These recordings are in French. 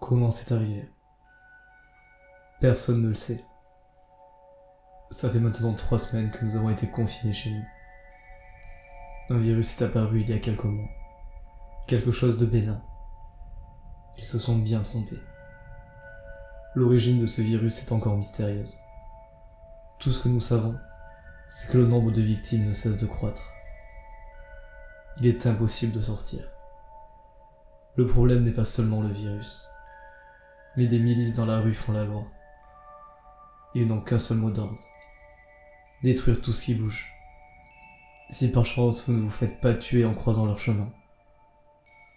Comment c'est arrivé? Personne ne le sait. Ça fait maintenant trois semaines que nous avons été confinés chez nous. Un virus est apparu il y a quelques mois. Quelque chose de bénin. Ils se sont bien trompés. L'origine de ce virus est encore mystérieuse. Tout ce que nous savons, c'est que le nombre de victimes ne cesse de croître. Il est impossible de sortir. Le problème n'est pas seulement le virus, mais des milices dans la rue font la loi. Ils n'ont qu'un seul mot d'ordre. Détruire tout ce qui bouge. Si par chance vous ne vous faites pas tuer en croisant leur chemin,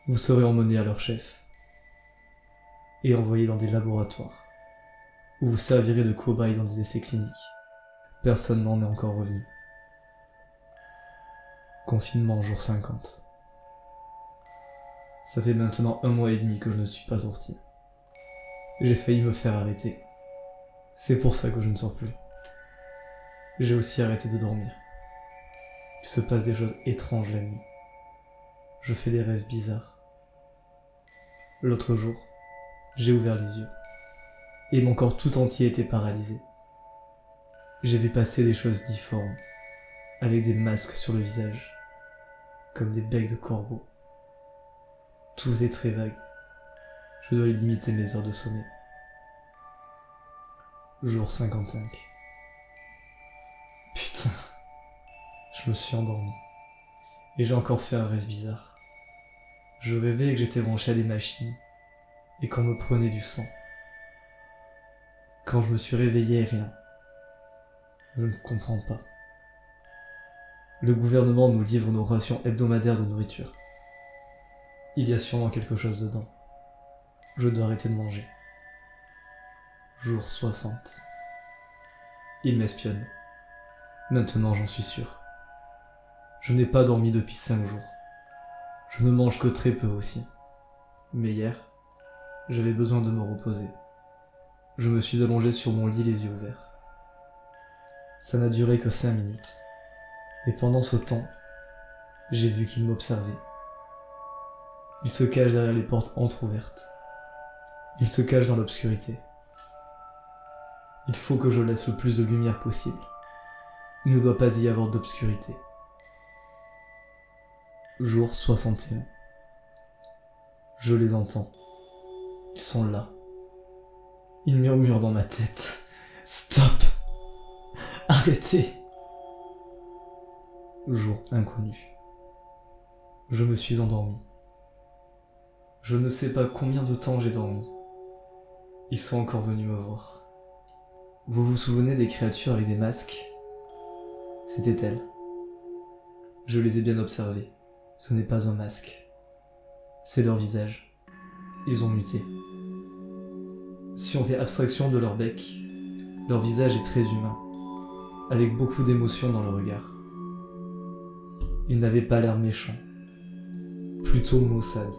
vous serez emmené à leur chef et envoyé dans des laboratoires où vous servirez de cobaye dans des essais cliniques. Personne n'en est encore revenu. Confinement jour 50. Ça fait maintenant un mois et demi que je ne suis pas sorti. J'ai failli me faire arrêter. C'est pour ça que je ne sors plus. J'ai aussi arrêté de dormir. Il se passe des choses étranges la nuit. Je fais des rêves bizarres. L'autre jour, j'ai ouvert les yeux. Et mon corps tout entier était paralysé. J'ai vu passer des choses difformes, avec des masques sur le visage, comme des becs de corbeaux. Tout est très vague. Je dois limiter mes heures de sommeil. Jour 55. Putain. Je me suis endormi. Et j'ai encore fait un rêve bizarre. Je rêvais que j'étais branché à des machines et qu'on me prenait du sang. Quand je me suis réveillé, rien. Je ne comprends pas. Le gouvernement nous livre nos rations hebdomadaires de nourriture. Il y a sûrement quelque chose dedans. Je dois arrêter de manger. Jour 60. Il m'espionne. Maintenant j'en suis sûr. Je n'ai pas dormi depuis 5 jours. Je ne mange que très peu aussi. Mais hier, j'avais besoin de me reposer. Je me suis allongé sur mon lit les yeux ouverts. Ça n'a duré que 5 minutes. Et pendant ce temps, j'ai vu qu'il m'observait. Il se cache derrière les portes entr'ouvertes. Il se cache dans l'obscurité. Il faut que je laisse le plus de lumière possible. Il ne doit pas y avoir d'obscurité. Jour 61. Je les entends. Ils sont là. Ils murmurent dans ma tête. Stop Arrêtez Jour inconnu. Je me suis endormi. Je ne sais pas combien de temps j'ai dormi. Ils sont encore venus me voir. Vous vous souvenez des créatures avec des masques? C'était elles. Je les ai bien observées. Ce n'est pas un masque. C'est leur visage. Ils ont muté. Si on fait abstraction de leur bec, leur visage est très humain, avec beaucoup d'émotion dans le regard. Ils n'avaient pas l'air méchants, plutôt maussades.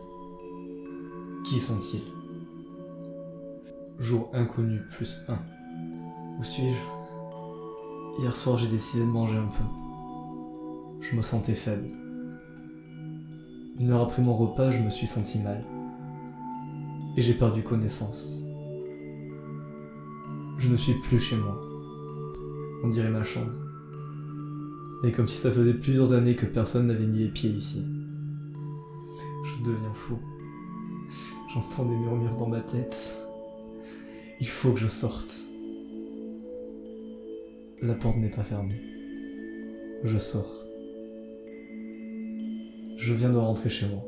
Qui sont-ils? Jour inconnu plus 1. Où suis-je? Hier soir j'ai décidé de manger un peu. Je me sentais faible. Une heure après mon repas, je me suis senti mal. Et j'ai perdu connaissance. Je ne suis plus chez moi. On dirait ma chambre. Et comme si ça faisait plusieurs années que personne n'avait mis les pieds ici. Je deviens fou. J'entends des murmures dans ma tête. Il faut que je sorte. La porte n'est pas fermée. Je sors. Je viens de rentrer chez moi.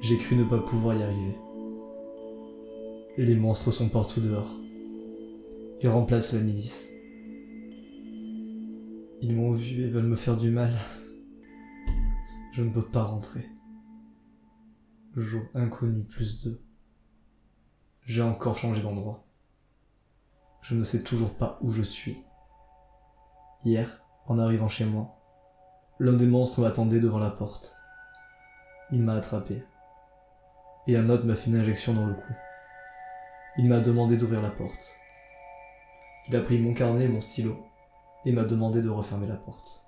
J'ai cru ne pas pouvoir y arriver. Les monstres sont partout dehors. Ils remplacent la milice. Ils m'ont vu et veulent me faire du mal. Je ne peux pas rentrer. Jour inconnu plus 2. J'ai encore changé d'endroit. Je ne sais toujours pas où je suis. Hier, en arrivant chez moi, l'un des monstres m'attendait devant la porte. Il m'a attrapé. Et un autre m'a fait une injection dans le cou. Il m'a demandé d'ouvrir la porte. Il a pris mon carnet et mon stylo et m'a demandé de refermer la porte.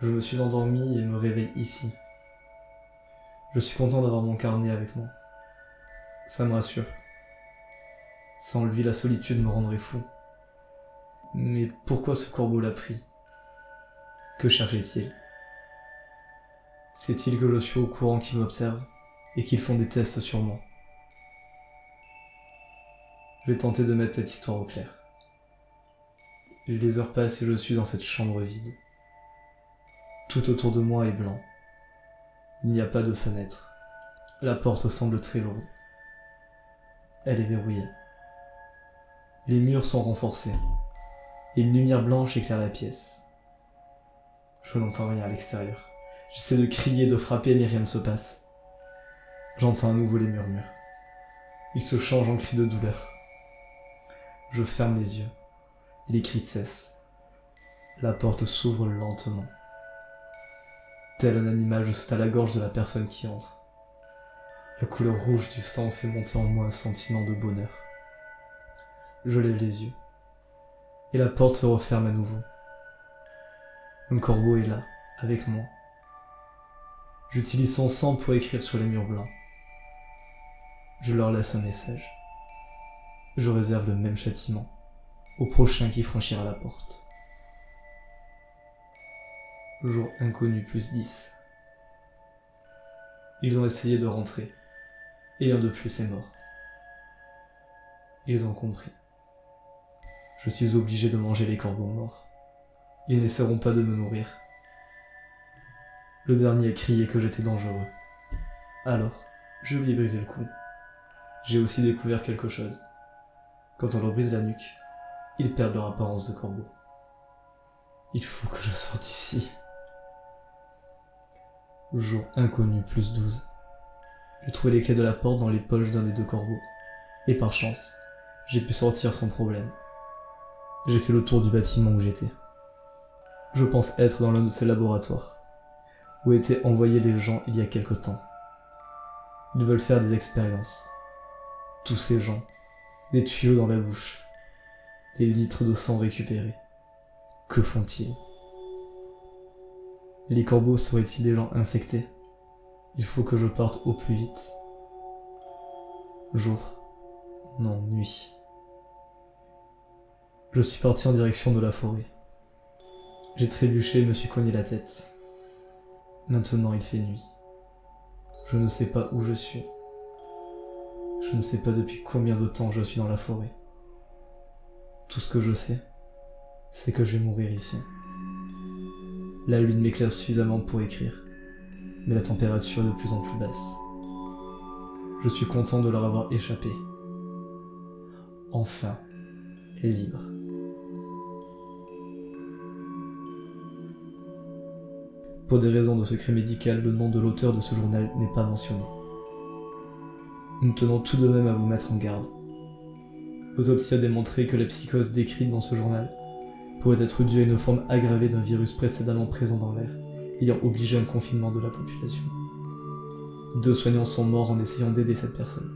Je me suis endormi et me réveille ici. Je suis content d'avoir mon carnet avec moi. Ça me rassure. Sans lui, la solitude me rendrait fou. Mais pourquoi ce corbeau l'a pris? Que cherchait-il? Sait-il que je suis au courant qu'il m'observe et qu'ils font des tests sur moi? Je vais tenter de mettre cette histoire au clair. Les heures passent et je suis dans cette chambre vide. Tout autour de moi est blanc. Il n'y a pas de fenêtre. La porte semble très lourde. Elle est verrouillée. Les murs sont renforcés. Une lumière blanche éclaire la pièce. Je n'entends rien à l'extérieur. J'essaie de crier, de frapper, mais rien ne se passe. J'entends à nouveau les murmures. Ils se changent en cris de douleur. Je ferme les yeux, et les cris cessent. La porte s'ouvre lentement. Tel un animal, je saute à la gorge de la personne qui entre. La couleur rouge du sang fait monter en moi un sentiment de bonheur. Je lève les yeux, et la porte se referme à nouveau. Un corbeau est là, avec moi. J'utilise son sang pour écrire sur les murs blancs. Je leur laisse un message. Je réserve le même châtiment au prochain qui franchira la porte. Jour inconnu plus 10. Ils ont essayé de rentrer, et un de plus est mort. Ils ont compris. Je suis obligé de manger les corbeaux morts. Ils n'essaieront pas de me nourrir. Le dernier a crié que j'étais dangereux. Alors, je lui ai brisé le cou. J'ai aussi découvert quelque chose. Quand on leur brise la nuque, ils perdent leur apparence de corbeau. Il faut que je sorte d'ici. Jour inconnu, plus 12. J'ai trouvé les clés de la porte dans les poches d'un des deux corbeaux. Et par chance, j'ai pu sortir sans problème. J'ai fait le tour du bâtiment où j'étais. Je pense être dans l'un de ces laboratoires, où étaient envoyés les gens il y a quelque temps. Ils veulent faire des expériences. Tous ces gens, des tuyaux dans la bouche, des litres de sang récupérés. Que font-ils? Les corbeaux seraient-ils des gens infectés? Il faut que je parte au plus vite. Jour. Non, nuit. Je suis parti en direction de la forêt. J'ai trébuché et me suis cogné la tête. Maintenant il fait nuit. Je ne sais pas où je suis. Je ne sais pas depuis combien de temps je suis dans la forêt. Tout ce que je sais, c'est que je vais mourir ici. La lune m'éclaire suffisamment pour écrire, mais la température est de plus en plus basse. Je suis content de leur avoir échappé. Enfin, libre. Pour des raisons de secret médical, le nom de l'auteur de ce journal n'est pas mentionné. Nous tenons tout de même à vous mettre en garde. L'autopsie a démontré que la psychose décrite dans ce journal pourrait être dû à une forme aggravée d'un virus précédemment présent dans l'air, ayant obligé un confinement de la population. Deux soignants sont morts en essayant d'aider cette personne.